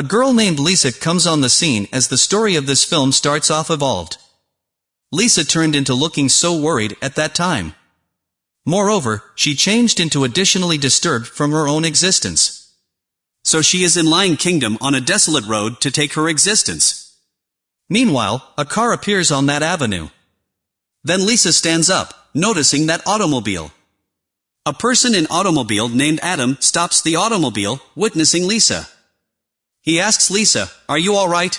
A girl named Lisa comes on the scene as the story of this film starts off evolved. Lisa turned into looking so worried at that time. Moreover, she changed into additionally disturbed from her own existence. So she is in Lying Kingdom on a desolate road to take her existence. Meanwhile, a car appears on that avenue. Then Lisa stands up, noticing that automobile. A person in automobile named Adam stops the automobile, witnessing Lisa. He asks Lisa, are you alright?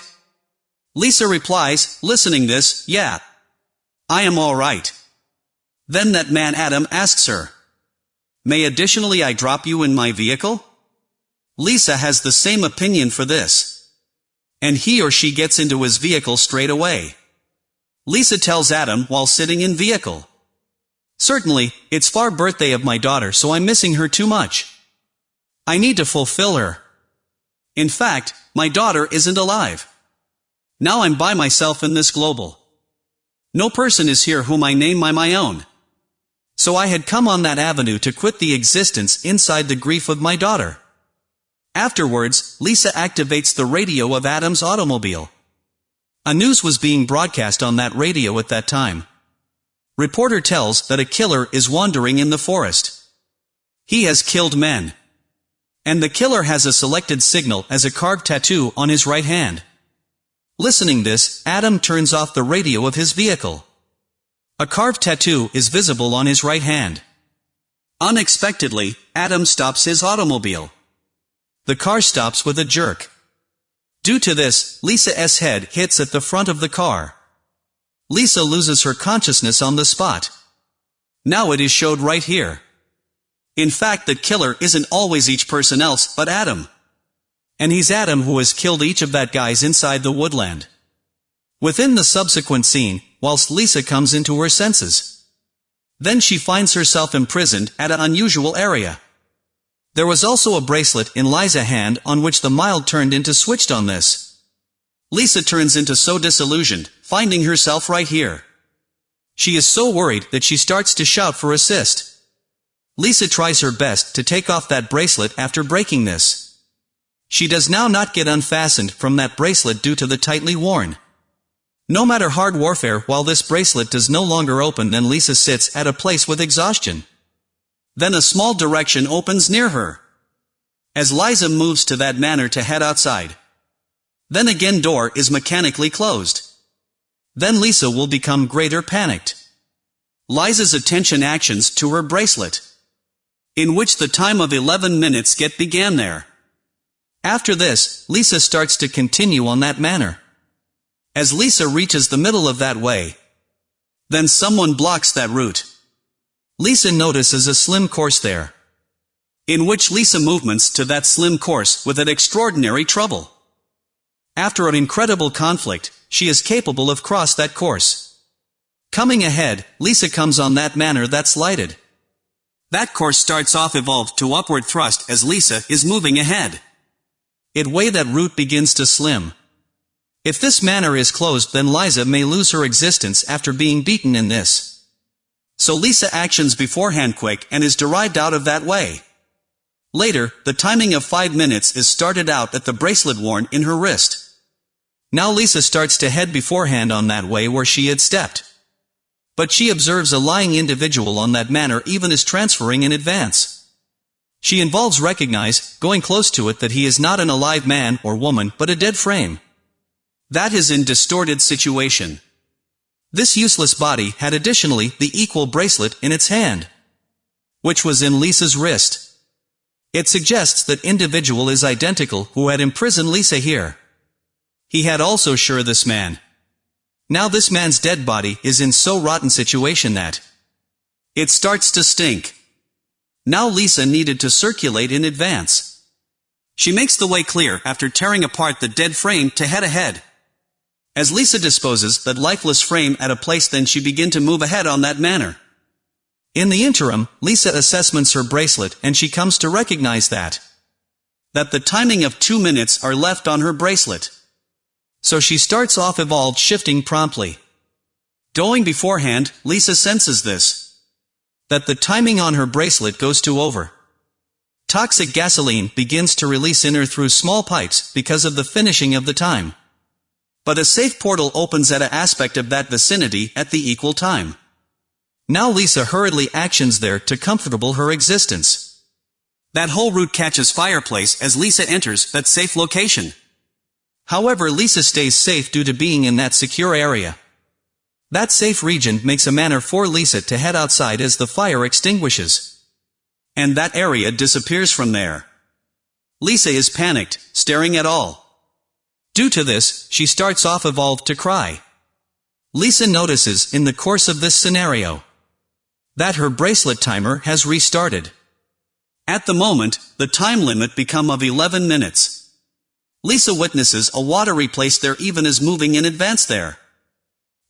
Lisa replies, listening this, yeah. I am alright. Then that man Adam asks her, May additionally I drop you in my vehicle? Lisa has the same opinion for this. And he or she gets into his vehicle straight away. Lisa tells Adam while sitting in vehicle. Certainly, it's far birthday of my daughter so I'm missing her too much. I need to fulfill her. In fact, my daughter isn't alive. Now I'm by myself in this global. No person is here whom I name by my own. So I had come on that avenue to quit the existence inside the grief of my daughter. Afterwards, Lisa activates the radio of Adam's automobile. A news was being broadcast on that radio at that time. Reporter tells that a killer is wandering in the forest. He has killed men. And the killer has a selected signal as a carved tattoo on his right hand. Listening this, Adam turns off the radio of his vehicle. A carved tattoo is visible on his right hand. Unexpectedly, Adam stops his automobile. The car stops with a jerk. Due to this, Lisa's head hits at the front of the car. Lisa loses her consciousness on the spot. Now it is showed right here. In fact the killer isn't always each person else but Adam. And he's Adam who has killed each of that guys inside the woodland. Within the subsequent scene, whilst Lisa comes into her senses. Then she finds herself imprisoned at an unusual area. There was also a bracelet in Lisa's hand on which the mild turned into switched on this. Lisa turns into so disillusioned, finding herself right here. She is so worried that she starts to shout for assist. Lisa tries her best to take off that bracelet after breaking this. She does now not get unfastened from that bracelet due to the tightly worn. No matter hard warfare while this bracelet does no longer open then Lisa sits at a place with exhaustion. Then a small direction opens near her. As Lisa moves to that manner to head outside. Then again door is mechanically closed. Then Lisa will become greater panicked. Lisa's attention actions to her bracelet in which the time of 11 minutes get began there. After this, Lisa starts to continue on that manner. As Lisa reaches the middle of that way, then someone blocks that route. Lisa notices a slim course there, in which Lisa movements to that slim course with an extraordinary trouble. After an incredible conflict, she is capable of cross that course. Coming ahead, Lisa comes on that manner that's lighted. That course starts off evolved to upward thrust as Lisa is moving ahead. It way that route begins to slim. If this manner is closed then Lisa may lose her existence after being beaten in this. So Lisa actions beforehand quick and is derived out of that way. Later, the timing of 5 minutes is started out at the bracelet worn in her wrist. Now Lisa starts to head beforehand on that way where she had stepped. But she observes a lying individual on that manner even as transferring in advance. She involves recognize, going close to it that he is not an alive man or woman but a dead frame. That is in distorted situation. This useless body had additionally the equal bracelet in its hand, which was in Lisa's wrist. It suggests that individual is identical who had imprisoned Lisa here. He had also sure this man, now this man's dead body is in so rotten situation that it starts to stink. Now Lisa needed to circulate in advance. She makes the way clear after tearing apart the dead frame to head ahead. As Lisa disposes that lifeless frame at a place then she begin to move ahead on that manner. In the interim, Lisa assessments her bracelet and she comes to recognize that that the timing of two minutes are left on her bracelet. So she starts off evolved shifting promptly. Going beforehand, Lisa senses this. That the timing on her bracelet goes to over. toxic gasoline begins to release in her through small pipes because of the finishing of the time. But a safe portal opens at a aspect of that vicinity at the equal time. Now Lisa hurriedly actions there to comfortable her existence. That whole route catches fireplace as Lisa enters that safe location. However Lisa stays safe due to being in that secure area. That safe region makes a manner for Lisa to head outside as the fire extinguishes. And that area disappears from there. Lisa is panicked, staring at all. Due to this, she starts off evolved to cry. Lisa notices, in the course of this scenario, that her bracelet timer has restarted. At the moment, the time limit become of 11 minutes. Lisa witnesses a water place there even is moving in advance there.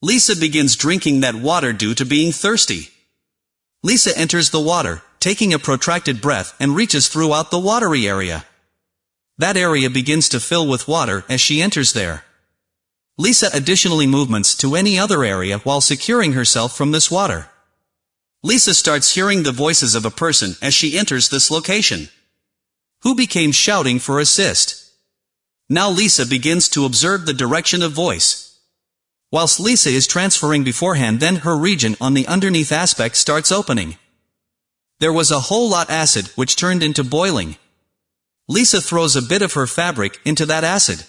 Lisa begins drinking that water due to being thirsty. Lisa enters the water, taking a protracted breath and reaches throughout the watery area. That area begins to fill with water as she enters there. Lisa additionally movements to any other area while securing herself from this water. Lisa starts hearing the voices of a person as she enters this location. Who became shouting for assist. Now Lisa begins to observe the direction of voice. Whilst Lisa is transferring beforehand then her region on the underneath aspect starts opening. There was a whole lot acid which turned into boiling. Lisa throws a bit of her fabric into that acid.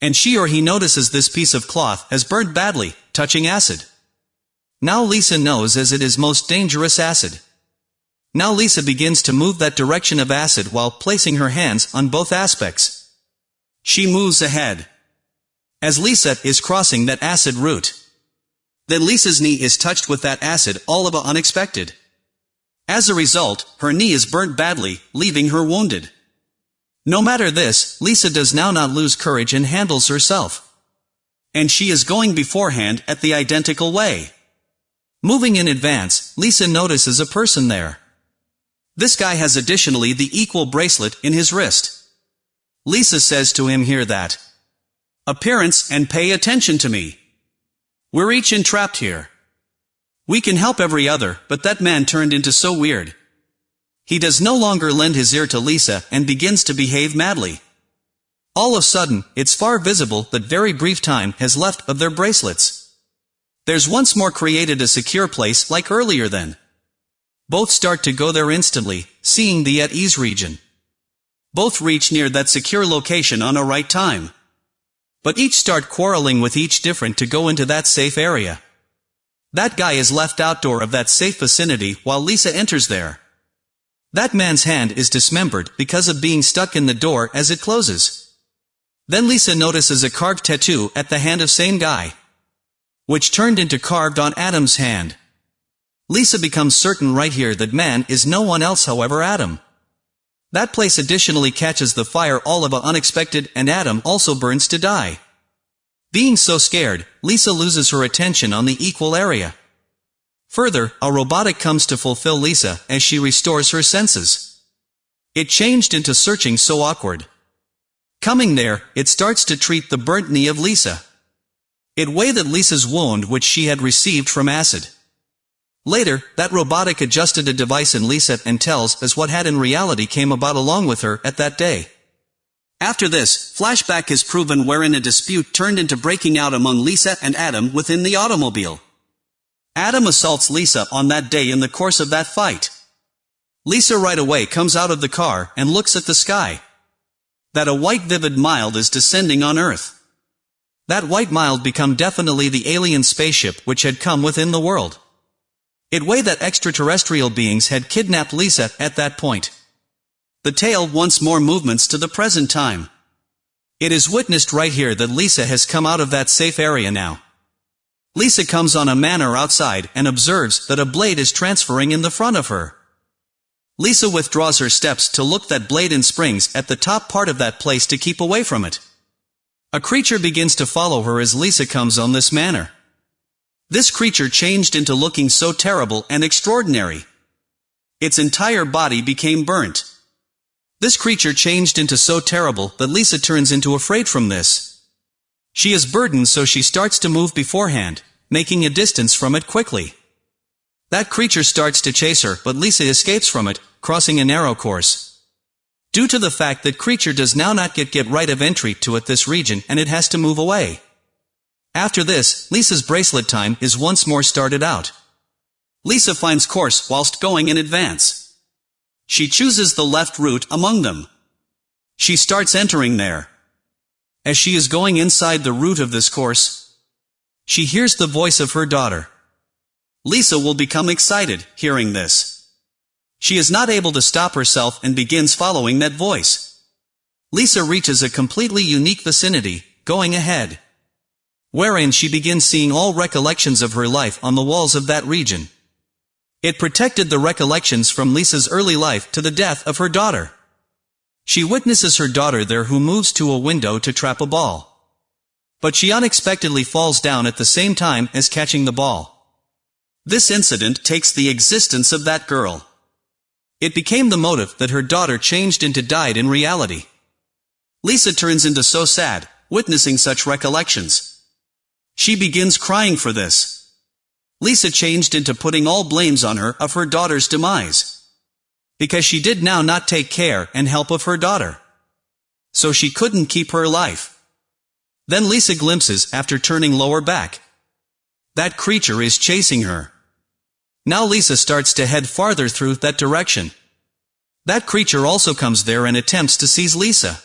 And she or he notices this piece of cloth has burned badly, touching acid. Now Lisa knows as it is most dangerous acid. Now Lisa begins to move that direction of acid while placing her hands on both aspects. She moves ahead. As Lisa is crossing that acid route. Then Lisa's knee is touched with that acid all of a unexpected. As a result, her knee is burnt badly, leaving her wounded. No matter this, Lisa does now not lose courage and handles herself. And she is going beforehand at the identical way. Moving in advance, Lisa notices a person there. This guy has additionally the equal bracelet in his wrist. Lisa says to him here that, Appearance and pay attention to me. We're each entrapped here. We can help every other, but that man turned into so weird. He does no longer lend his ear to Lisa and begins to behave madly. All of sudden, it's far visible that very brief time has left of their bracelets. There's once more created a secure place like earlier then. Both start to go there instantly, seeing the at ease region. Both reach near that secure location on a right time. But each start quarreling with each different to go into that safe area. That guy is left outdoor of that safe vicinity while Lisa enters there. That man's hand is dismembered because of being stuck in the door as it closes. Then Lisa notices a carved tattoo at the hand of same guy. Which turned into carved on Adam's hand. Lisa becomes certain right here that man is no one else however Adam. That place additionally catches the fire all of a unexpected and Adam also burns to die. Being so scared, Lisa loses her attention on the equal area. Further, a robotic comes to fulfill Lisa as she restores her senses. It changed into searching so awkward. Coming there, it starts to treat the burnt knee of Lisa. It weighed at Lisa's wound which she had received from acid. Later, that robotic adjusted a device in Lisa and tells us what had in reality came about along with her at that day. After this, flashback is proven wherein a dispute turned into breaking out among Lisa and Adam within the automobile. Adam assaults Lisa on that day in the course of that fight. Lisa right away comes out of the car and looks at the sky. That a white vivid mild is descending on Earth. That white mild become definitely the alien spaceship which had come within the world. It way that extraterrestrial beings had kidnapped Lisa at that point. The tale once more movements to the present time. It is witnessed right here that Lisa has come out of that safe area now. Lisa comes on a manor outside and observes that a blade is transferring in the front of her. Lisa withdraws her steps to look that blade and springs at the top part of that place to keep away from it. A creature begins to follow her as Lisa comes on this manor. This creature changed into looking so terrible and extraordinary. Its entire body became burnt. This creature changed into so terrible that Lisa turns into afraid from this. She is burdened so she starts to move beforehand, making a distance from it quickly. That creature starts to chase her but Lisa escapes from it, crossing a narrow course. Due to the fact that creature does now not get get right of entry to it this region and it has to move away. After this, Lisa's bracelet time is once more started out. Lisa finds course whilst going in advance. She chooses the left route among them. She starts entering there. As she is going inside the route of this course, she hears the voice of her daughter. Lisa will become excited, hearing this. She is not able to stop herself and begins following that voice. Lisa reaches a completely unique vicinity, going ahead. Wherein she begins seeing all recollections of her life on the walls of that region. It protected the recollections from Lisa's early life to the death of her daughter. She witnesses her daughter there who moves to a window to trap a ball. But she unexpectedly falls down at the same time as catching the ball. This incident takes the existence of that girl. It became the motive that her daughter changed into died in reality. Lisa turns into so sad, witnessing such recollections. She begins crying for this. Lisa changed into putting all blames on her of her daughter's demise because she did now not take care and help of her daughter. So she couldn't keep her life. Then Lisa glimpses after turning lower back. That creature is chasing her. Now Lisa starts to head farther through that direction. That creature also comes there and attempts to seize Lisa.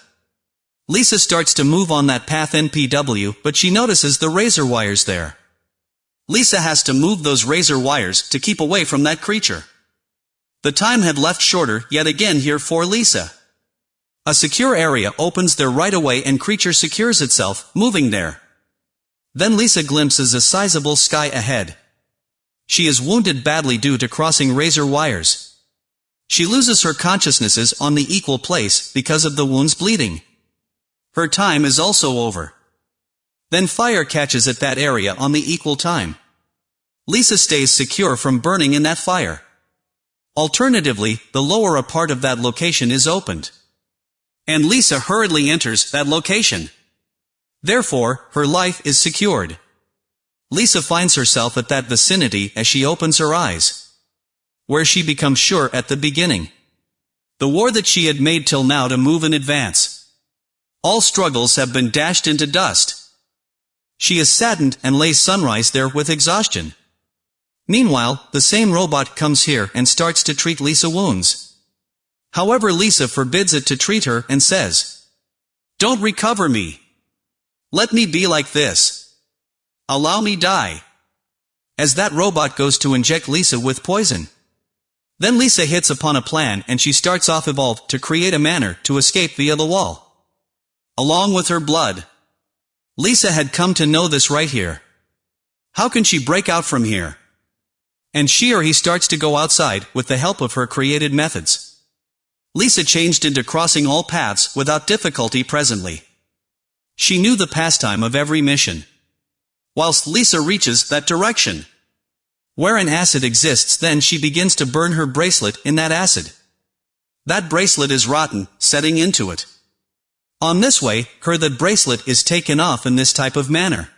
Lisa starts to move on that path NPW, but she notices the razor wires there. Lisa has to move those razor wires to keep away from that creature. The time had left shorter yet again here for Lisa. A secure area opens there right away and creature secures itself, moving there. Then Lisa glimpses a sizable sky ahead. She is wounded badly due to crossing razor wires. She loses her consciousnesses on the equal place because of the wounds bleeding. Her time is also over. Then fire catches at that area on the equal time. Lisa stays secure from burning in that fire. Alternatively, the lower a part of that location is opened. And Lisa hurriedly enters that location. Therefore, her life is secured. Lisa finds herself at that vicinity as she opens her eyes. Where she becomes sure at the beginning. The war that she had made till now to move in advance. All struggles have been dashed into dust. She is saddened and lays sunrise there with exhaustion. Meanwhile, the same robot comes here and starts to treat Lisa wounds. However Lisa forbids it to treat her and says, Don't recover me. Let me be like this. Allow me die. As that robot goes to inject Lisa with poison. Then Lisa hits upon a plan and she starts off evolved to create a manner to escape via the wall. Along with her blood. Lisa had come to know this right here. How can she break out from here? And she or he starts to go outside with the help of her created methods. Lisa changed into crossing all paths without difficulty presently. She knew the pastime of every mission. Whilst Lisa reaches that direction. Where an acid exists then she begins to burn her bracelet in that acid. That bracelet is rotten, setting into it. On this way, her that bracelet is taken off in this type of manner.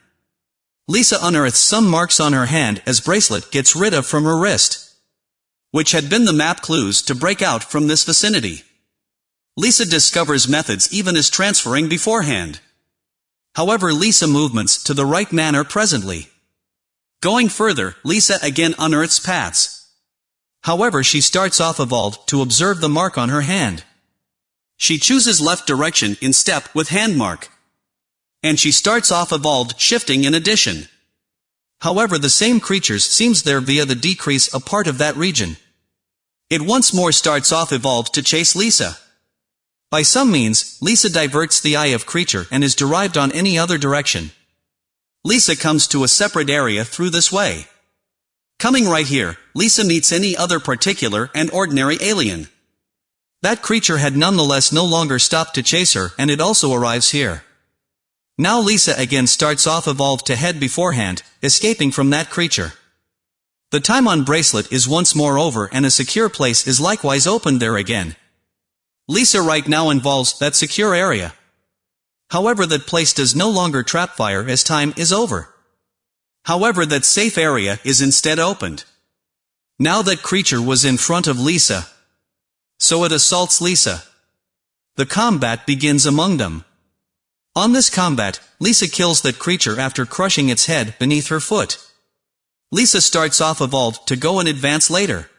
Lisa unearths some marks on her hand as bracelet gets rid of from her wrist. Which had been the map clues to break out from this vicinity. Lisa discovers methods even as transferring beforehand. However Lisa movements to the right manner presently. Going further, Lisa again unearths paths. However she starts off evolved to observe the mark on her hand. She chooses left direction in step with hand mark and she starts off evolved shifting in addition. However the same creatures seems there via the decrease a part of that region. It once more starts off evolved to chase Lisa. By some means, Lisa diverts the eye of creature and is derived on any other direction. Lisa comes to a separate area through this way. Coming right here, Lisa meets any other particular and ordinary alien. That creature had nonetheless no longer stopped to chase her and it also arrives here. Now Lisa again starts off evolved to head beforehand, escaping from that creature. The time on bracelet is once more over and a secure place is likewise opened there again. Lisa right now involves that secure area. However that place does no longer trap fire as time is over. However that safe area is instead opened. Now that creature was in front of Lisa. So it assaults Lisa. The combat begins among them. On this combat, Lisa kills that creature after crushing its head beneath her foot. Lisa starts off evolved to go and advance later.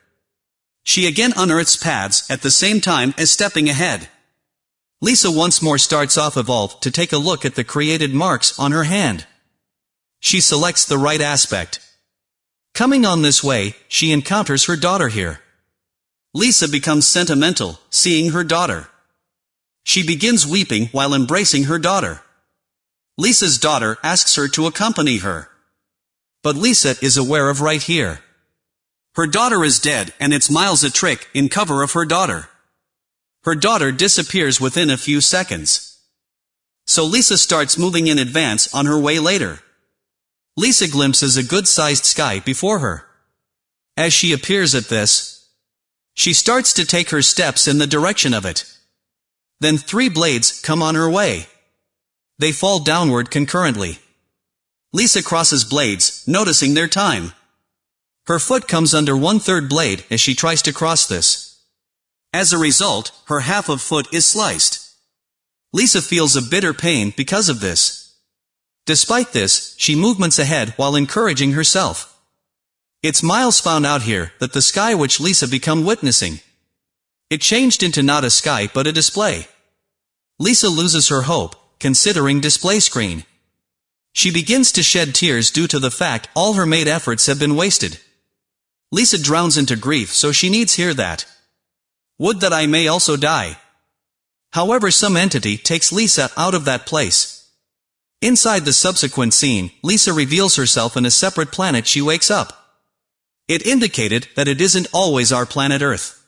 She again unearths paths at the same time as stepping ahead. Lisa once more starts off evolved to take a look at the created marks on her hand. She selects the right aspect. Coming on this way, she encounters her daughter here. Lisa becomes sentimental, seeing her daughter. She begins weeping while embracing her daughter. Lisa's daughter asks her to accompany her. But Lisa is aware of right here. Her daughter is dead and it's Miles a trick in cover of her daughter. Her daughter disappears within a few seconds. So Lisa starts moving in advance on her way later. Lisa glimpses a good-sized sky before her. As she appears at this, she starts to take her steps in the direction of it. Then three blades come on her way. They fall downward concurrently. Lisa crosses blades, noticing their time. Her foot comes under one-third blade as she tries to cross this. As a result, her half of foot is sliced. Lisa feels a bitter pain because of this. Despite this, she movements ahead while encouraging herself. It's Miles found out here that the sky which Lisa become witnessing. It changed into not a sky but a display. Lisa loses her hope, considering display screen. She begins to shed tears due to the fact all her made efforts have been wasted. Lisa drowns into grief so she needs hear that. Would that I may also die. However some entity takes Lisa out of that place. Inside the subsequent scene, Lisa reveals herself in a separate planet she wakes up. It indicated that it isn't always our planet Earth.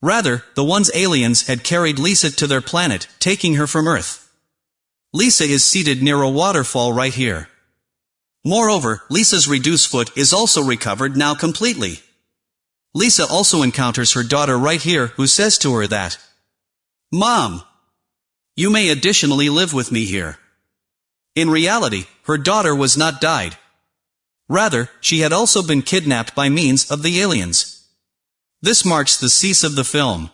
Rather, the ones aliens had carried Lisa to their planet, taking her from Earth. Lisa is seated near a waterfall right here. Moreover, Lisa's reduced foot is also recovered now completely. Lisa also encounters her daughter right here who says to her that, Mom! You may additionally live with me here. In reality, her daughter was not died. Rather, she had also been kidnapped by means of the aliens. This marks the cease of the film.